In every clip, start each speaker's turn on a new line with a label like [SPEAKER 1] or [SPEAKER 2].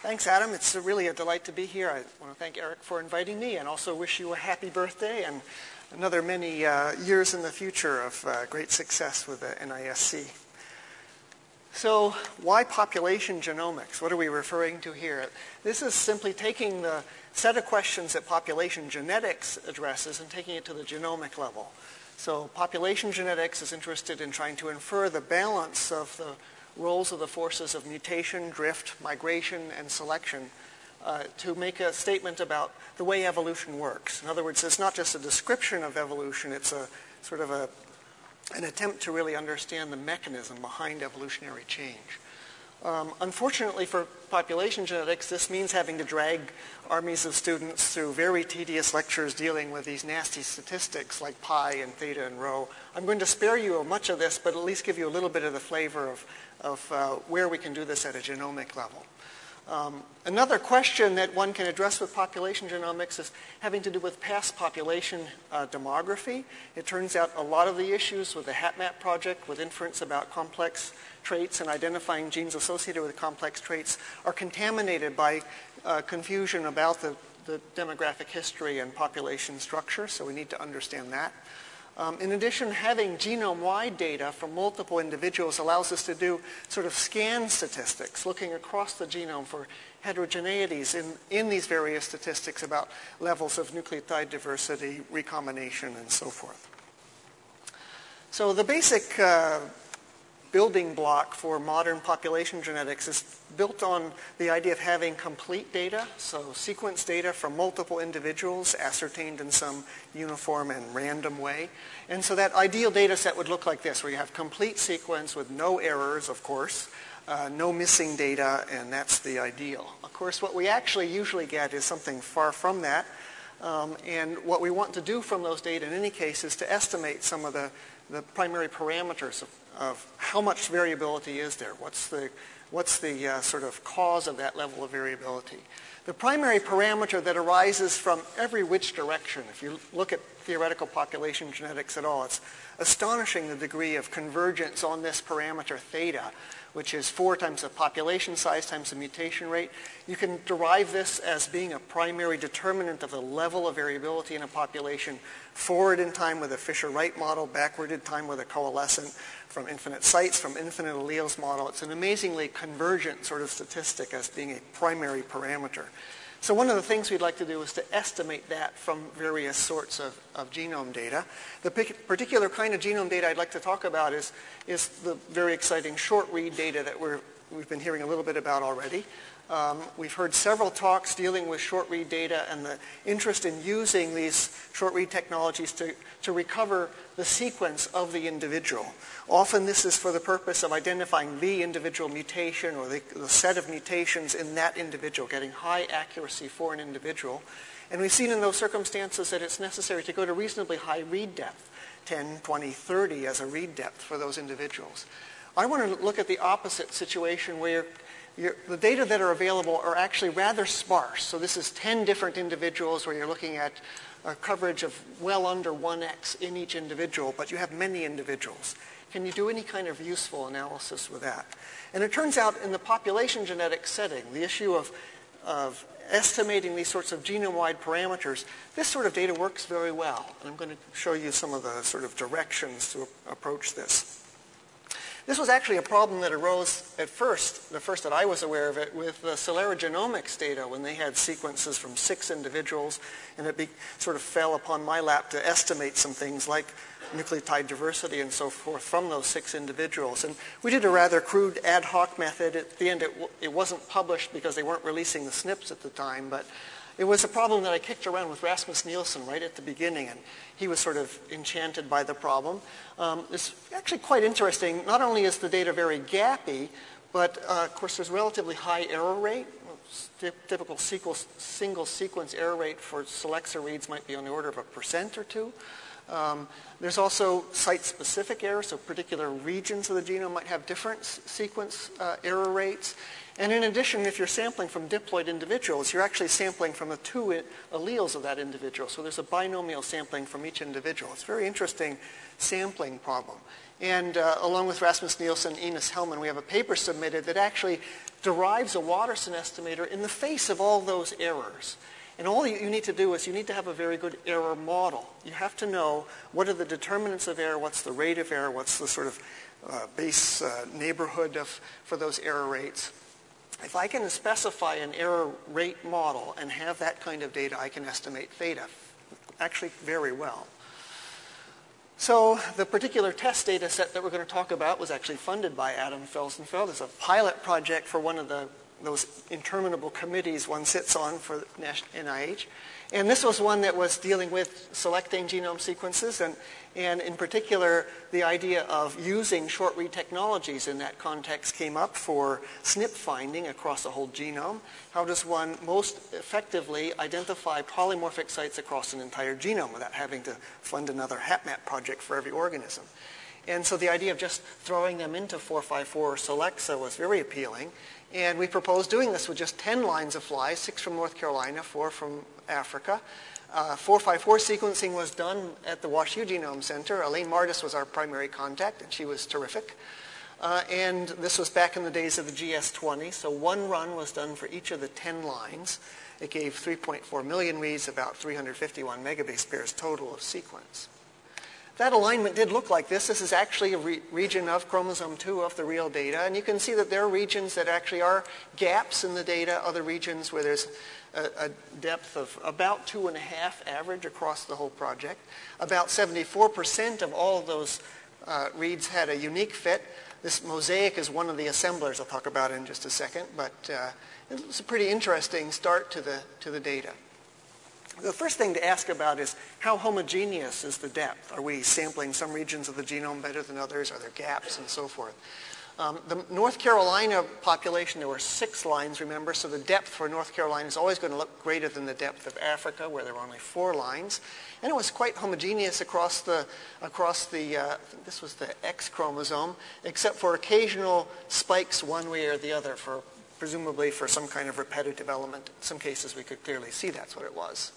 [SPEAKER 1] Thanks, Adam. It's really a delight to be here. I want to thank Eric for inviting me and also wish you a happy birthday and another many uh, years in the future of uh, great success with the NISC. So why population genomics? What are we referring to here? This is simply taking the set of questions that population genetics addresses and taking it to the genomic level. So population genetics is interested in trying to infer the balance of the roles of the forces of mutation, drift, migration, and selection uh, to make a statement about the way evolution works. In other words, it's not just a description of evolution, it's a sort of a, an attempt to really understand the mechanism behind evolutionary change. Um, unfortunately for population genetics, this means having to drag armies of students through very tedious lectures dealing with these nasty statistics like pi and theta and rho. I'm going to spare you much of this, but at least give you a little bit of the flavor of, of uh, where we can do this at a genomic level. Um, another question that one can address with population genomics is having to do with past population uh, demography. It turns out a lot of the issues with the HapMap project with inference about complex traits and identifying genes associated with complex traits are contaminated by uh, confusion about the, the demographic history and population structure, so we need to understand that. Um, in addition, having genome-wide data from multiple individuals allows us to do sort of scan statistics, looking across the genome for heterogeneities in, in these various statistics about levels of nucleotide diversity, recombination, and so forth. So the basic uh, building block for modern population genetics is built on the idea of having complete data, so sequence data from multiple individuals ascertained in some uniform and random way. And so that ideal data set would look like this, where you have complete sequence with no errors, of course, uh, no missing data, and that's the ideal. Of course, what we actually usually get is something far from that. Um, and what we want to do from those data in any case is to estimate some of the, the primary parameters of of how much variability is there? What's the, what's the uh, sort of cause of that level of variability? The primary parameter that arises from every which direction, if you look at theoretical population genetics at all, it's astonishing the degree of convergence on this parameter theta which is 4 times the population size times the mutation rate. You can derive this as being a primary determinant of the level of variability in a population forward in time with a Fisher-Wright model, backward in time with a coalescent from infinite sites, from infinite alleles model. It's an amazingly convergent sort of statistic as being a primary parameter. So one of the things we'd like to do is to estimate that from various sorts of, of genome data. The particular kind of genome data I'd like to talk about is, is the very exciting short read data that we're, we've been hearing a little bit about already. Um, we've heard several talks dealing with short read data and the interest in using these short read technologies to, to recover the sequence of the individual. Often this is for the purpose of identifying the individual mutation or the, the set of mutations in that individual, getting high accuracy for an individual. And we've seen in those circumstances that it's necessary to go to reasonably high read depth, 10, 20, 30 as a read depth for those individuals. I want to look at the opposite situation where the data that are available are actually rather sparse. So this is 10 different individuals where you're looking at a coverage of well under 1x in each individual, but you have many individuals. Can you do any kind of useful analysis with that? And it turns out in the population genetics setting, the issue of, of estimating these sorts of genome-wide parameters, this sort of data works very well. And I'm going to show you some of the sort of directions to approach this. This was actually a problem that arose at first, the first that I was aware of it, with the Celera Genomics data when they had sequences from six individuals, and it be, sort of fell upon my lap to estimate some things like nucleotide diversity and so forth from those six individuals. And we did a rather crude ad hoc method. At the end, it, it wasn't published because they weren't releasing the SNPs at the time, but it was a problem that I kicked around with Rasmus Nielsen right at the beginning, and he was sort of enchanted by the problem. Um, it's actually quite interesting. Not only is the data very gappy, but uh, of course there's relatively high error rate. Typical single sequence error rate for Solexa reads might be on the order of a percent or two. Um, there's also site-specific errors, so particular regions of the genome might have different sequence uh, error rates. And in addition, if you're sampling from diploid individuals, you're actually sampling from the two alleles of that individual. So there's a binomial sampling from each individual. It's a very interesting sampling problem. And uh, along with Rasmus Nielsen, and Ines Hellmann, we have a paper submitted that actually derives a Watterson estimator in the face of all those errors. And all you need to do is you need to have a very good error model. You have to know what are the determinants of error, what's the rate of error, what's the sort of uh, base uh, neighborhood of, for those error rates. If I can specify an error rate model and have that kind of data, I can estimate theta actually very well. So the particular test data set that we're going to talk about was actually funded by Adam Felsenfeld. It's a pilot project for one of the those interminable committees one sits on for NIH. And this was one that was dealing with selecting genome sequences and, and in particular the idea of using short read technologies in that context came up for SNP finding across the whole genome. How does one most effectively identify polymorphic sites across an entire genome without having to fund another HapMap project for every organism? And so the idea of just throwing them into 454 or Solexa was very appealing. And we proposed doing this with just 10 lines of flies, six from North Carolina, four from Africa. Uh, 454 sequencing was done at the WashU Genome Center. Elaine Mardis was our primary contact, and she was terrific. Uh, and this was back in the days of the GS20, so one run was done for each of the 10 lines. It gave 3.4 million reads, about 351 megabase pairs total of sequence. That alignment did look like this. This is actually a re region of chromosome 2 of the real data. And you can see that there are regions that actually are gaps in the data, other regions where there's a, a depth of about two and a half average across the whole project. About 74% of all of those uh, reads had a unique fit. This MOSAIK is one of the assemblers I'll talk about in just a second, but uh, it was a pretty interesting start to the, to the data. The first thing to ask about is how homogeneous is the depth? Are we sampling some regions of the genome better than others? Are there gaps and so forth? Um, the North Carolina population, there were six lines, remember, so the depth for North Carolina is always going to look greater than the depth of Africa, where there were only four lines. And it was quite homogeneous across the, across the uh, this was the X chromosome, except for occasional spikes one way or the other, for presumably for some kind of repetitive element. In some cases, we could clearly see that's what it was.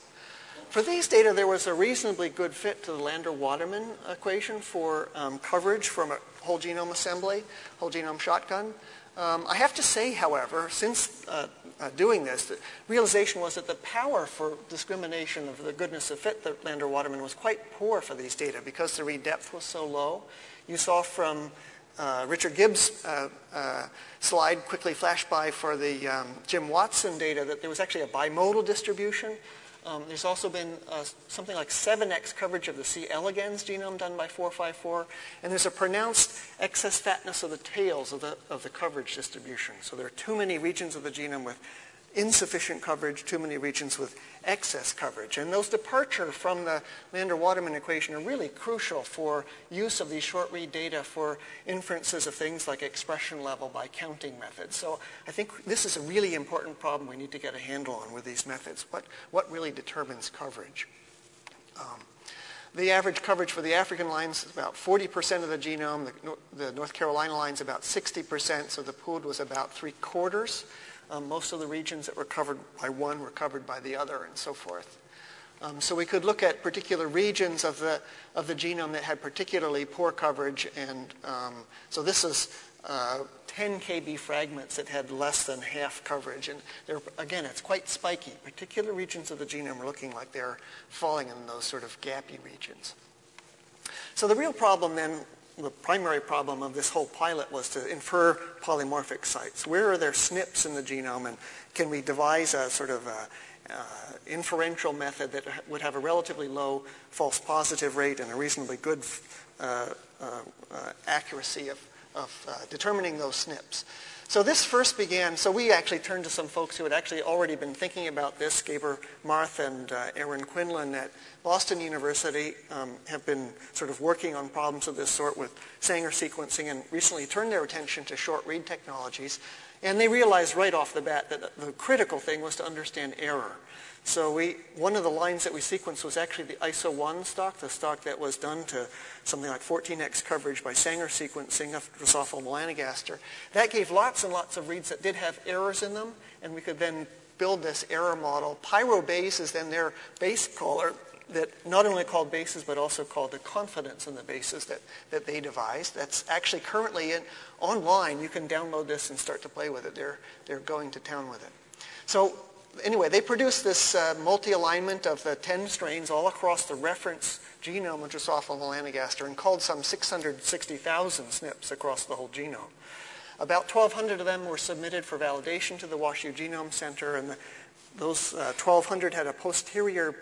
[SPEAKER 1] For these data, there was a reasonably good fit to the Lander-Waterman equation for um, coverage from a whole genome assembly, whole genome shotgun. Um, I have to say, however, since uh, uh, doing this, the realization was that the power for discrimination of the goodness of fit that Lander-Waterman was quite poor for these data because the read depth was so low. You saw from uh, Richard Gibbs' uh, uh, slide quickly flash by for the um, Jim Watson data that there was actually a bimodal distribution um, there's also been uh, something like 7x coverage of the C. elegans genome done by 454, and there's a pronounced excess fatness of the tails of the, of the coverage distribution. So there are too many regions of the genome with insufficient coverage, too many regions with excess coverage. And those departure from the Lander-Waterman equation are really crucial for use of these short read data for inferences of things like expression level by counting methods. So I think this is a really important problem we need to get a handle on with these methods. What, what really determines coverage? Um, the average coverage for the African lines is about 40% of the genome. The, the North Carolina line is about 60%, so the pooled was about three quarters. Um, most of the regions that were covered by one were covered by the other and so forth. Um, so we could look at particular regions of the, of the genome that had particularly poor coverage. And um, so this is uh, 10 kb fragments that had less than half coverage. And again, it's quite spiky. Particular regions of the genome are looking like they're falling in those sort of gappy regions. So the real problem then the primary problem of this whole pilot was to infer polymorphic sites. Where are there SNPs in the genome, and can we devise a sort of a, uh, inferential method that would have a relatively low false positive rate and a reasonably good uh, uh, uh accuracy of, of uh, determining those SNPs. So this first began, so we actually turned to some folks who had actually already been thinking about this, Gabor Marth and uh, Aaron Quinlan at Boston University um, have been sort of working on problems of this sort with Sanger sequencing and recently turned their attention to short read technologies. And they realized right off the bat that the critical thing was to understand error. So we, one of the lines that we sequenced was actually the ISO1 stock, the stock that was done to something like 14x coverage by Sanger sequencing of Drosophila melanogaster. That gave lots and lots of reads that did have errors in them, and we could then build this error model. PyroBayes is then their base caller that not only called bases but also called the confidence in the bases that, that they devised. That's actually currently in, online. You can download this and start to play with it. They're, they're going to town with it. So anyway, they produced this uh, multi-alignment of the 10 strains all across the reference genome of Drosophila melanogaster and called some 660,000 SNPs across the whole genome. About 1,200 of them were submitted for validation to the WashU Genome Center, and the, those uh, 1,200 had a posterior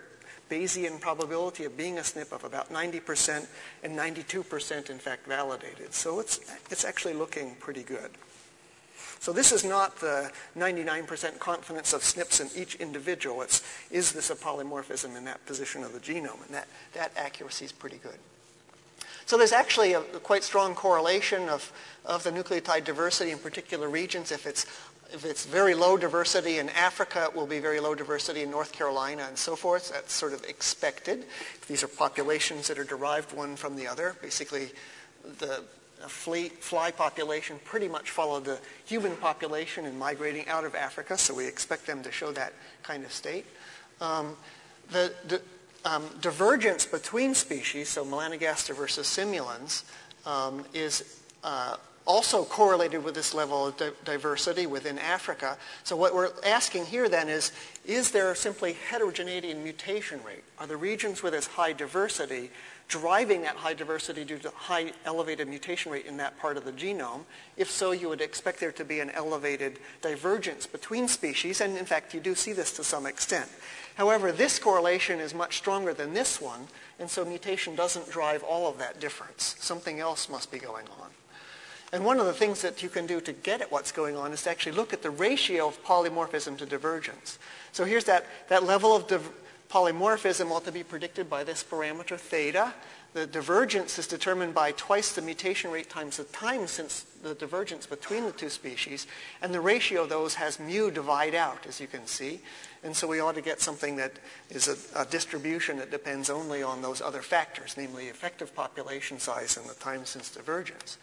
[SPEAKER 1] Bayesian probability of being a SNP of about 90% and 92% in fact validated. So it's, it's actually looking pretty good. So this is not the 99% confidence of SNPs in each individual. It's, is this a polymorphism in that position of the genome? And that, that accuracy is pretty good. So there's actually a, a quite strong correlation of, of the nucleotide diversity in particular regions. If it's, if it's very low diversity in Africa, it will be very low diversity in North Carolina and so forth. That's sort of expected. These are populations that are derived one from the other. Basically, the fleet, fly population pretty much followed the human population in migrating out of Africa, so we expect them to show that kind of state. Um, the, the um, divergence between species, so melanogaster versus simulans, um, is uh, also correlated with this level of di diversity within Africa. So what we're asking here then is, is there simply heterogeneity in mutation rate? Are the regions with this high diversity driving that high diversity due to high elevated mutation rate in that part of the genome. If so, you would expect there to be an elevated divergence between species, and in fact, you do see this to some extent. However, this correlation is much stronger than this one, and so mutation doesn't drive all of that difference. Something else must be going on. And one of the things that you can do to get at what's going on is to actually look at the ratio of polymorphism to divergence. So here's that, that level of divergence polymorphism ought to be predicted by this parameter theta. The divergence is determined by twice the mutation rate times the time since the divergence between the two species. And the ratio of those has mu divide out, as you can see. And so we ought to get something that is a, a distribution that depends only on those other factors, namely effective population size and the time since divergence.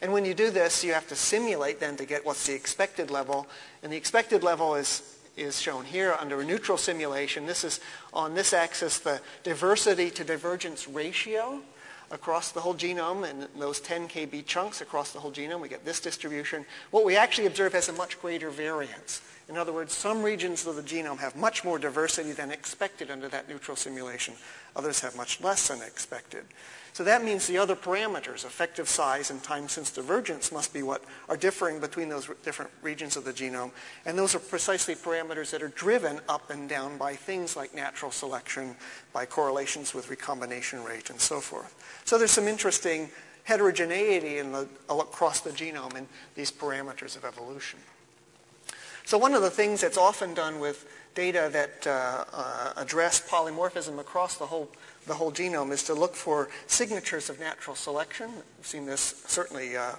[SPEAKER 1] And when you do this, you have to simulate then to get what's the expected level. And the expected level is is shown here under a neutral simulation. This is on this axis the diversity to divergence ratio across the whole genome and those 10 kb chunks across the whole genome. We get this distribution. What we actually observe has a much greater variance. In other words, some regions of the genome have much more diversity than expected under that neutral simulation. Others have much less than expected. So that means the other parameters, effective size and time since divergence, must be what are differing between those different regions of the genome. And those are precisely parameters that are driven up and down by things like natural selection, by correlations with recombination rate, and so forth. So there's some interesting heterogeneity in the, across the genome in these parameters of evolution. So one of the things that's often done with data that uh, uh, address polymorphism across the whole the whole genome is to look for signatures of natural selection. We've seen this certainly uh,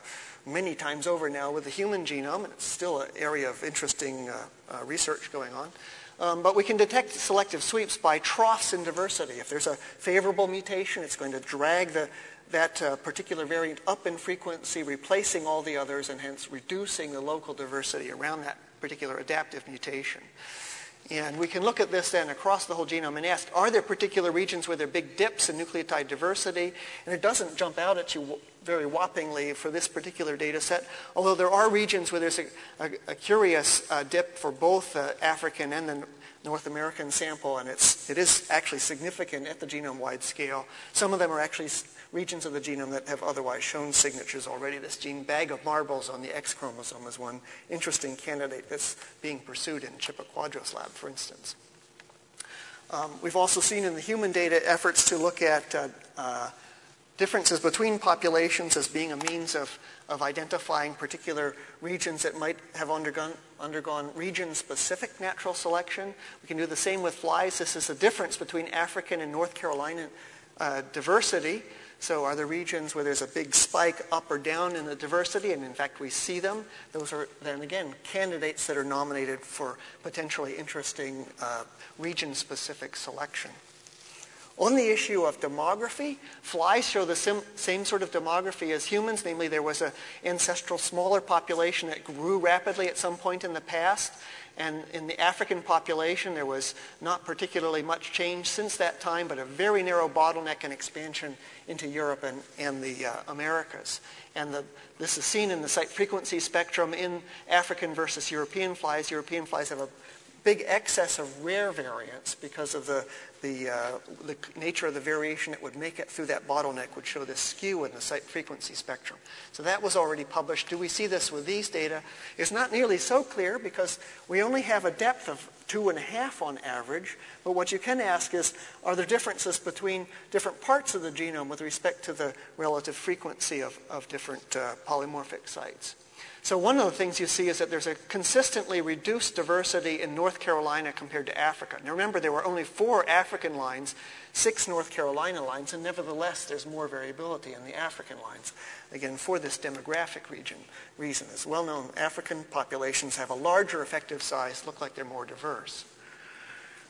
[SPEAKER 1] many times over now with the human genome, and it's still an area of interesting uh, uh, research going on. Um, but we can detect selective sweeps by troughs in diversity. If there's a favorable mutation, it's going to drag the, that uh, particular variant up in frequency, replacing all the others, and hence reducing the local diversity around that particular adaptive mutation. And we can look at this then across the whole genome and ask, are there particular regions where there are big dips in nucleotide diversity? And it doesn't jump out at you very whoppingly for this particular data set, although there are regions where there's a, a, a curious uh, dip for both the African and the North American sample, and it's, it is actually significant at the genome-wide scale. Some of them are actually regions of the genome that have otherwise shown signatures already. This gene bag of marbles on the X chromosome is one interesting candidate that's being pursued in Chip Aquadro's lab, for instance. Um, we've also seen in the human data efforts to look at uh, uh, differences between populations as being a means of, of identifying particular regions that might have undergone, undergone region-specific natural selection. We can do the same with flies. This is the difference between African and North Carolina uh, diversity. So are there regions where there's a big spike up or down in the diversity, and in fact we see them? Those are then again candidates that are nominated for potentially interesting uh, region-specific selection. On the issue of demography, flies show the same sort of demography as humans, namely there was an ancestral smaller population that grew rapidly at some point in the past, and in the African population, there was not particularly much change since that time, but a very narrow bottleneck and expansion into Europe and, and the uh, Americas. And the, this is seen in the site frequency spectrum in African versus European flies. European flies have a big excess of rare variants because of the, the, uh, the nature of the variation that would make it through that bottleneck would show this skew in the site frequency spectrum. So that was already published. Do we see this with these data? It's not nearly so clear because we only have a depth of two and a half on average. But what you can ask is, are there differences between different parts of the genome with respect to the relative frequency of, of different uh, polymorphic sites? So one of the things you see is that there's a consistently reduced diversity in North Carolina compared to Africa. Now remember, there were only four African lines, six North Carolina lines, and nevertheless there's more variability in the African lines. Again, for this demographic region reason. It's well known African populations have a larger effective size, look like they're more diverse.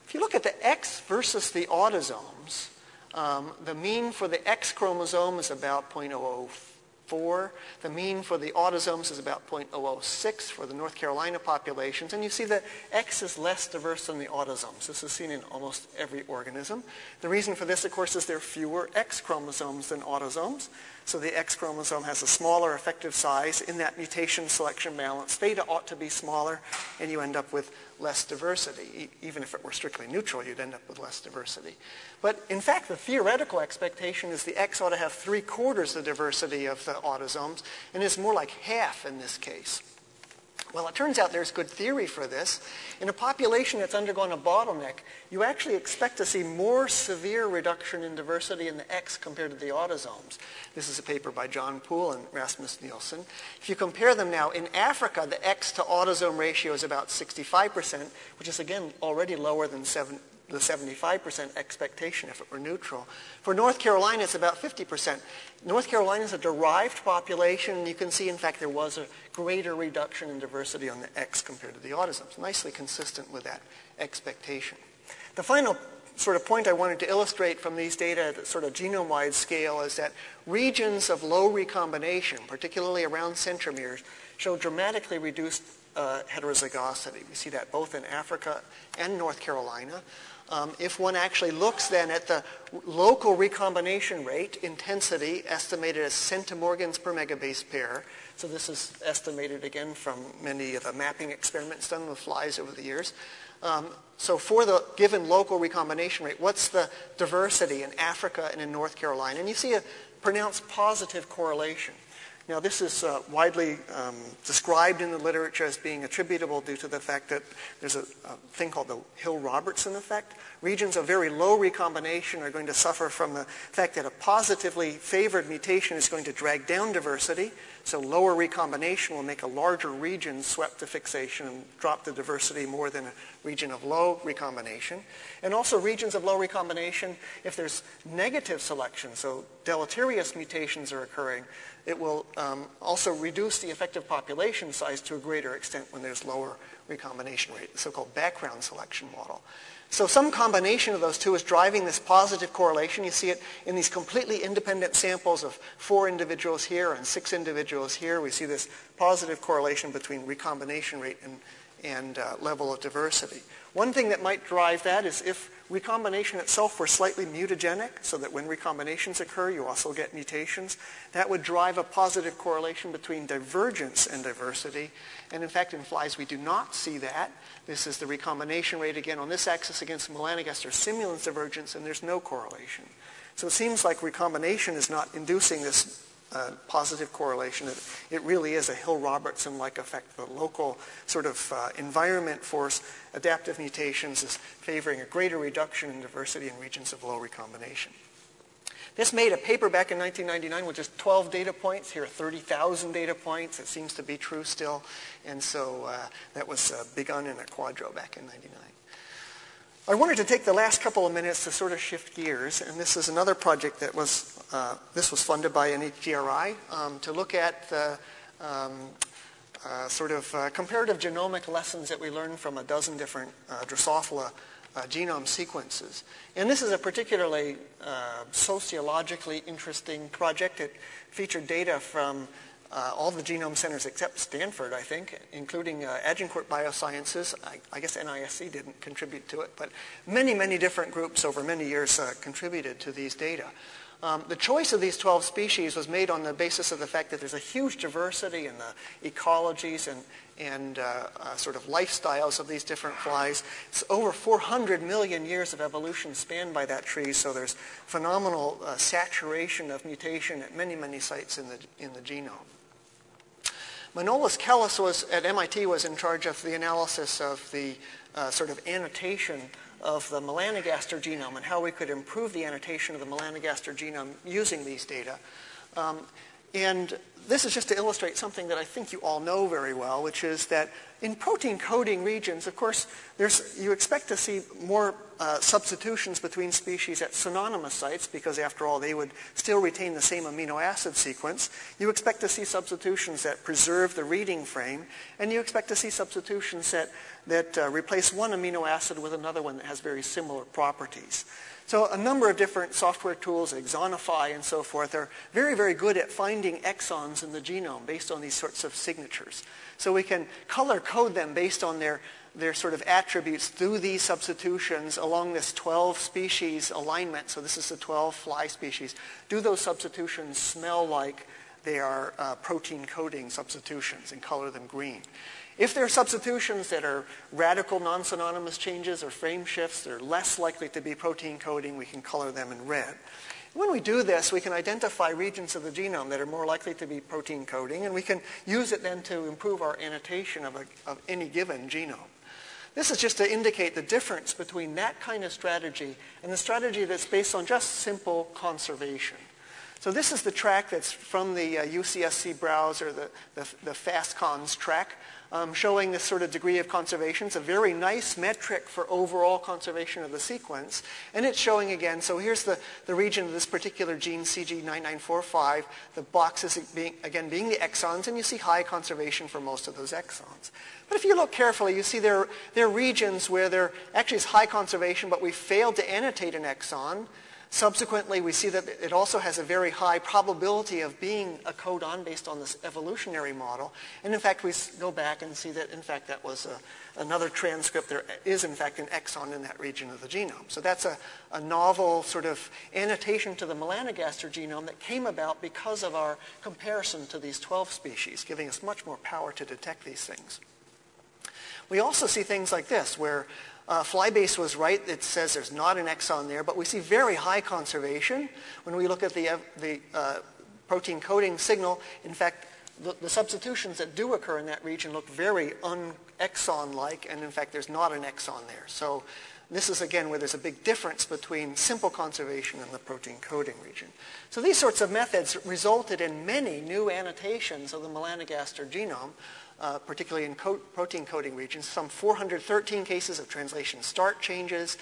[SPEAKER 1] If you look at the X versus the autosomes, um, the mean for the X chromosome is about 0.004 4. The mean for the autosomes is about 0.006 for the North Carolina populations. And you see that X is less diverse than the autosomes. This is seen in almost every organism. The reason for this, of course, is there are fewer X chromosomes than autosomes. So the X chromosome has a smaller effective size. In that mutation selection balance, theta ought to be smaller, and you end up with less diversity. even if it were strictly neutral, you'd end up with less diversity. But in fact, the theoretical expectation is the X ought to have three quarters the diversity of the autosomes, and it's more like half in this case. Well, it turns out there's good theory for this. In a population that's undergone a bottleneck, you actually expect to see more severe reduction in diversity in the X compared to the autosomes. This is a paper by John Pool and Rasmus Nielsen. If you compare them now, in Africa, the X to autosome ratio is about 65%, which is again already lower than 7, the 75% expectation if it were neutral. For North Carolina, it's about 50%. North Carolina is a derived population, and you can see, in fact, there was a greater reduction in diversity on the X compared to the autosomes, nicely consistent with that expectation. The final sort of point I wanted to illustrate from these data at sort of genome-wide scale is that regions of low recombination, particularly around centromeres, show dramatically reduced uh, heterozygosity. We see that both in Africa and North Carolina. Um, if one actually looks then at the local recombination rate, intensity, estimated as centimorgans per megabase pair, so this is estimated again from many of the mapping experiments done with flies over the years. Um, so for the given local recombination rate, what's the diversity in Africa and in North Carolina? And you see a pronounced positive correlation. Now, this is uh, widely um, described in the literature as being attributable due to the fact that there's a, a thing called the Hill-Robertson effect. Regions of very low recombination are going to suffer from the fact that a positively favored mutation is going to drag down diversity. So lower recombination will make a larger region swept to fixation and drop the diversity more than a region of low recombination. And also regions of low recombination, if there's negative selection, so deleterious mutations are occurring, it will um, also reduce the effective population size to a greater extent when there's lower recombination rate, the so-called background selection model. So some combination of those two is driving this positive correlation. You see it in these completely independent samples of four individuals here and six individuals here. We see this positive correlation between recombination rate and, and uh, level of diversity. One thing that might drive that is if recombination itself were slightly mutagenic, so that when recombinations occur, you also get mutations, that would drive a positive correlation between divergence and diversity. And in fact, in flies, we do not see that. This is the recombination rate again on this axis against melanogaster simulans divergence, and there's no correlation. So it seems like recombination is not inducing this uh, positive correlation. It, it, really is a Hill-Robertson-like effect. The local sort of uh, environment force, adaptive mutations, is favoring a greater reduction in diversity in regions of low recombination. This made a paper back in 1999 with just 12 data points. Here are 30,000 data points. It seems to be true still. And so uh, that was uh, Begun and Aquadro back in 99. I wanted to take the last couple of minutes to sort of shift gears, and this is another project that was, uh, this was funded by NHGRI um, to look at the um, uh, sort of uh, comparative genomic lessons that we learned from a dozen different uh, Drosophila uh, genome sequences. And this is a particularly uh, sociologically interesting project. It featured data from uh, all the genome centers except Stanford, I think, including uh, Agencourt Biosciences. I, I, guess NISC didn't contribute to it, but many, many different groups over many years uh, contributed to these data. Um, the choice of these 12 species was made on the basis of the fact that there's a huge diversity in the ecologies and, and uh, uh, sort of lifestyles of these different flies. It's over 400 million years of evolution spanned by that tree, so there's phenomenal uh, saturation of mutation at many, many sites in the, in the genome. Manolis Kellis was, at MIT was in charge of the analysis of the uh, sort of annotation of the melanogaster genome and how we could improve the annotation of the melanogaster genome using these data. Um, and this is just to illustrate something that I think you all know very well, which is that in protein coding regions, of course, you expect to see more uh, substitutions between species at synonymous sites because, after all, they would still retain the same amino acid sequence. You expect to see substitutions that preserve the reading frame, and you expect to see substitutions that, that uh, replace one amino acid with another one that has very similar properties. So a number of different software tools, Exoniphy and so forth, are very, very good at finding exons in the genome based on these sorts of signatures. So we can color code them based on their, their sort of attributes through these substitutions along this 12 species alignment. So this is the 12 fly species. Do those substitutions smell like they are uh, protein coding substitutions and color them green? If there are substitutions that are radical non-synonymous changes or frame shifts, they're less likely to be protein coding. We can color them in red. When we do this, we can identify regions of the genome that are more likely to be protein coding, and we can use it then to improve our annotation of, a, of any given genome. This is just to indicate the difference between that kind of strategy and the strategy that's based on just simple conservation. So this is the track that's from the uh, UCSC browser, the, the, the phastCons track um, showing this sort of degree of conservation. It's a very nice metric for overall conservation of the sequence. And it's showing again, so here's the, the region of this particular gene, CG9945, the boxes being, again being the exons, and you see high conservation for most of those exons. But if you look carefully, you see there, there are regions where there actually is high conservation, but we failed to annotate an exon. Subsequently, we see that it also has a very high probability of being a codon based on this evolutionary model. And in fact, we go back and see that, in fact, that was a, another transcript. There is, in fact, an exon in that region of the genome. So that's a, a novel sort of annotation to the melanogaster genome that came about because of our comparison to these 12 species, giving us much more power to detect these things. We also see things like this, where uh, Flybase was right. It says there's not an exon there, but we see very high conservation when we look at the, the uh, protein coding signal. In fact, the, the, substitutions that do occur in that region look very un-exon-like, and in fact, there's not an exon there. So this is, again, where there's a big difference between simple conservation and the protein coding region. So these sorts of methods resulted in many new annotations of the melanogaster genome, uh, particularly in co protein coding regions, some 413 cases of translation start changes,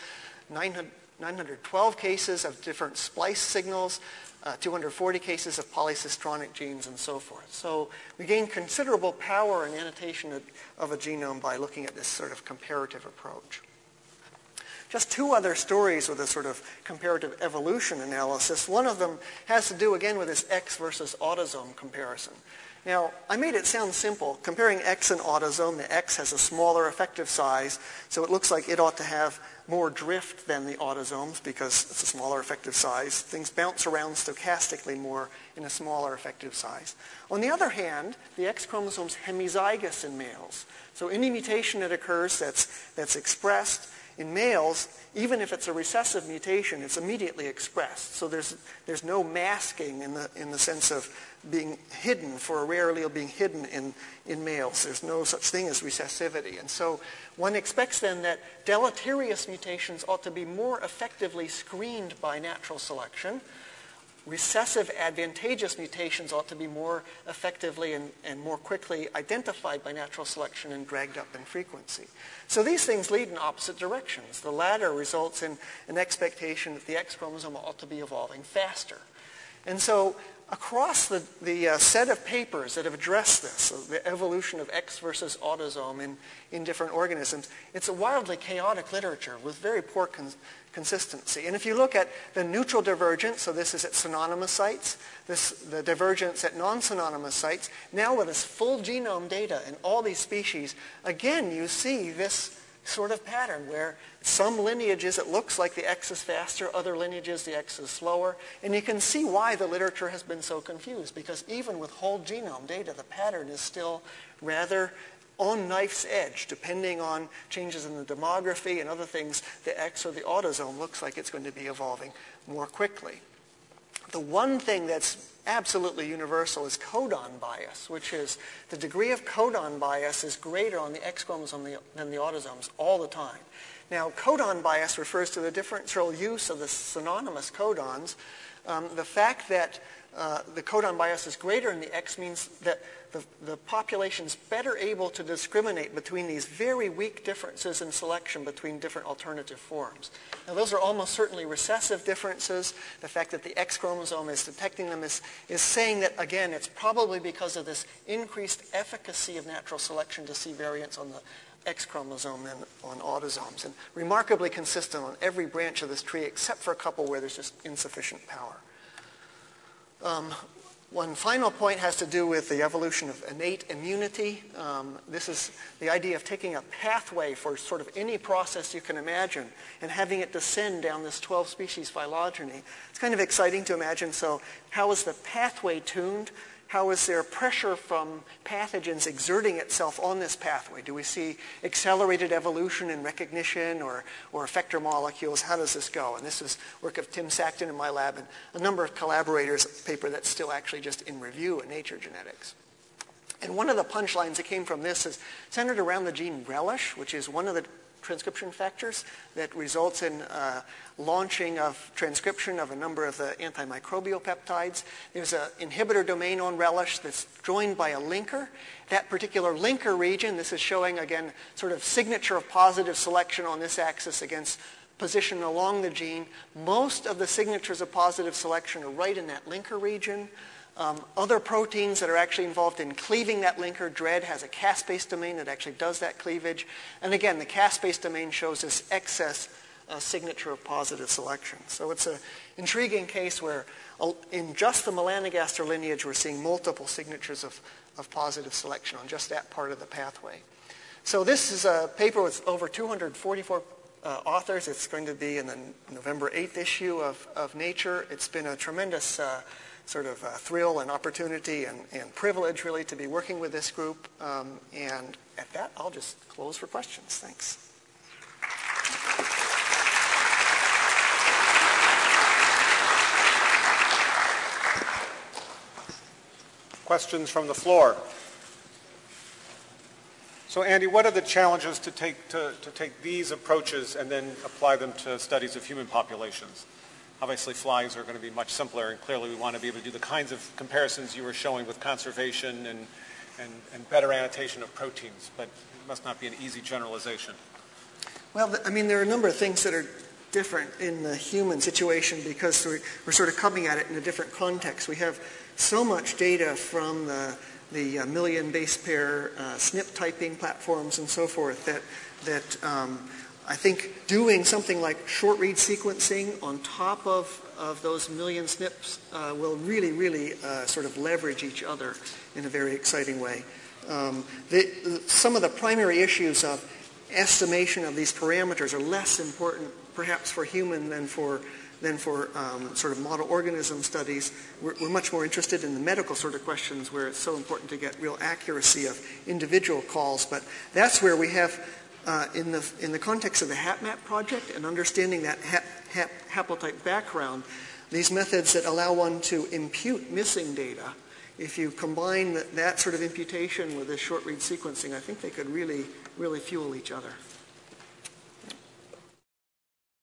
[SPEAKER 1] 900, 912 cases of different splice signals, uh, 240 cases of polycistronic genes, and so forth. So we gain considerable power in annotation of, of a genome by looking at this sort of comparative approach. Just two other stories with a sort of comparative evolution analysis. One of them has to do, again, with this X versus autosome comparison. Now, I made it sound simple. Comparing X and autosome, the X has a smaller effective size, so it looks like it ought to have more drift than the autosomes because it's a smaller effective size. Things bounce around stochastically more in a smaller effective size. On the other hand, the X chromosome is hemizygous in males. So any mutation that occurs that's, that's expressed in males, even if it's a recessive mutation, it's immediately expressed. So there's, there's no masking in the, in the sense of being hidden, for a rare allele being hidden in, in males. There's no such thing as recessivity. And so one expects then that deleterious mutations ought to be more effectively screened by natural selection. Recessive advantageous mutations ought to be more effectively and, and more quickly identified by natural selection and dragged up in frequency. So these things lead in opposite directions. The latter results in an expectation that the X chromosome ought to be evolving faster. And so across the, the uh, set of papers that have addressed this, the evolution of X versus autosome in, in different organisms, it's a wildly chaotic literature with very poor con- consistency. And if you look at the neutral divergence, so this is at synonymous sites, this, the divergence at non-synonymous sites, now with this full genome data in all these species, again you see this sort of pattern where some lineages it looks like the X is faster, other lineages the X is slower. And you can see why the literature has been so confused because even with whole genome data, the pattern is still rather on knife's edge, depending on changes in the demography and other things, the X or the autosome looks like it's going to be evolving more quickly. The one thing that's absolutely universal is codon bias, which is the degree of codon bias is greater on the X chromosome than the autosomes all the time. Now, codon bias refers to the differential use of the synonymous codons. Um, the fact that uh, the codon bias is greater in the X means that the, the population is better able to discriminate between these very weak differences in selection between different alternative forms. Now those are almost certainly recessive differences. The fact that the X chromosome is detecting them is, is saying that, again, it's probably because of this increased efficacy of natural selection to see variants on the X chromosome than on autosomes, and remarkably consistent on every branch of this tree except for a couple where there's just insufficient power. Um, one final point has to do with the evolution of innate immunity. Um, this is the idea of taking a pathway for sort of any process you can imagine and having it descend down this 12 species phylogeny. It's kind of exciting to imagine. So how is the pathway tuned? How is there pressure from pathogens exerting itself on this pathway? Do we see accelerated evolution and recognition or, or effector molecules? How does this go? And this is work of Tim Sackton in my lab and a number of collaborators, paper that's still actually just in review in Nature Genetics. And one of the punchlines that came from this is centered around the gene relish, which is one of the transcription factors that results in uh, launching of transcription of a number of the antimicrobial peptides. There's an inhibitor domain on relish that's joined by a linker. That particular linker region, this is showing again sort of signature of positive selection on this axis against position along the gene. Most of the signatures of positive selection are right in that linker region. Um, other proteins that are actually involved in cleaving that linker, Dredd has a caspase domain that actually does that cleavage. And again, the caspase domain shows this excess uh, signature of positive selection. So it's an intriguing case where uh, in just the melanogaster lineage, we're seeing multiple signatures of, of positive selection on just that part of the pathway. So this is a paper with over 244 uh, authors. It's going to be in the November 8th issue of, of Nature. It's been a tremendous uh, sort of uh, thrill and opportunity and, and, privilege really to be working with this group. Um, and at that, I'll just close for questions. Thanks.
[SPEAKER 2] Questions from the floor? So Andy, what are the challenges to take, to, to take these approaches and then apply them to studies of human populations? Obviously, flies are going to be much simpler, and clearly we want to be able to do the kinds of comparisons you were showing with conservation and, and, and better annotation of proteins, but it must not be an easy generalization.
[SPEAKER 1] Well, I mean, there are a number of things that are different in the human situation because we're, we're sort of coming at it in a different context. We have so much data from the, the uh, million base pair uh, SNP typing platforms and so forth that, that um, I think doing something like short read sequencing on top of, of those million SNPs uh, will really, really uh, sort of leverage each other in a very exciting way. Um, the, some of the primary issues of estimation of these parameters are less important perhaps for human than for than for um, sort of model organism studies. We're, we're, much more interested in the medical sort of questions where it's so important to get real accuracy of individual calls. But that's where we have uh, in, the, in the context of the HapMap project and understanding that hap, hap, haplotype background, these methods that allow one to impute missing data, if you combine that, that sort of imputation with this short read sequencing, I think they could really, really fuel each other.